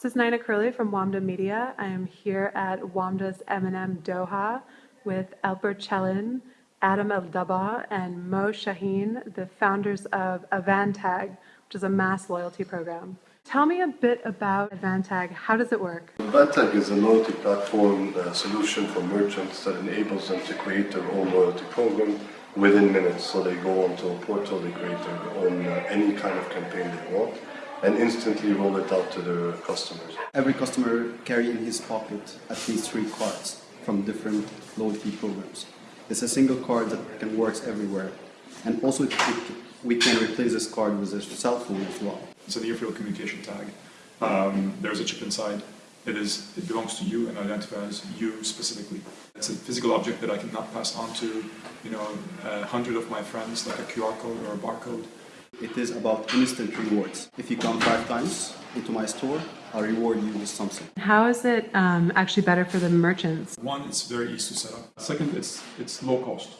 This is Nina Curley from WAMDA Media. I am here at WAMDA's M&M Doha with Albert Chelin, Adam El-Dabah, and Mo Shaheen, the founders of Avantag, which is a mass loyalty program. Tell me a bit about Avantag. How does it work? Avantag is a loyalty platform uh, solution for merchants that enables them to create their own loyalty program within minutes. So they go onto a portal, they create their own uh, any kind of campaign they want and instantly roll it out to their customers. Every customer carry in his pocket at least three cards from different loyalty programs. It's a single card that can work everywhere. And also it, it, we can replace this card with a cell phone as well. It's a near-field communication tag. Um, there's a chip inside. It is. It belongs to you and identifies you specifically. It's a physical object that I cannot pass on to, you know, a hundred of my friends, like a QR code or a barcode. It is about instant rewards. If you come five times into my store, I'll reward you with something. How is it um, actually better for the merchants? One, it's very easy to set up. Second, it's it's low cost.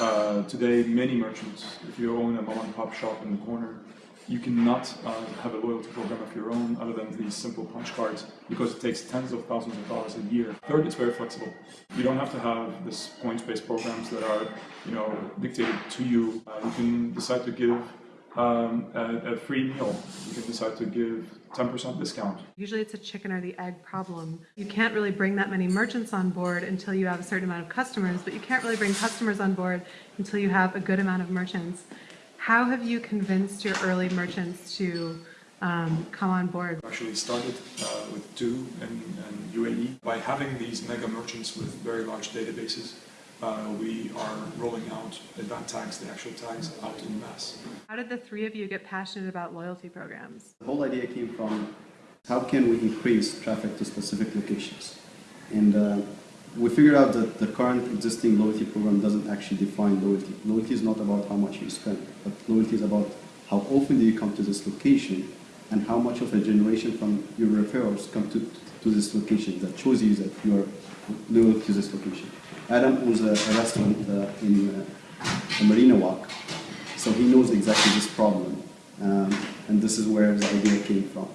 Uh, today, many merchants, if you own a mom and pop shop in the corner, you cannot uh, have a loyalty program of your own other than these simple punch cards because it takes tens of thousands of dollars a year. Third, it's very flexible. You don't have to have this points-based programs that are, you know, dictated to you. Uh, you can decide to give um, a, a, free meal. You can decide to give 10% discount. Usually it's a chicken or the egg problem. You can't really bring that many merchants on board until you have a certain amount of customers, but you can't really bring customers on board until you have a good amount of merchants. How have you convinced your early merchants to um, come on board? Actually started uh, with two in UAE. By having these mega merchants with very large databases, uh, we are rolling out Avantags, the actual tags, out in mass. How did the three of you get passionate about loyalty programs? The whole idea came from how can we increase traffic to specific locations? And uh, we figured out that the current existing loyalty program doesn't actually define loyalty. Loyalty is not about how much you spend, but loyalty is about how often do you come to this location and how much of a generation from your referrals come to, to this location that shows you that you are loyal to this location. Adam owns a, a restaurant uh, in uh, Marina Walk, so he knows exactly this problem, um, and this is where the idea came from.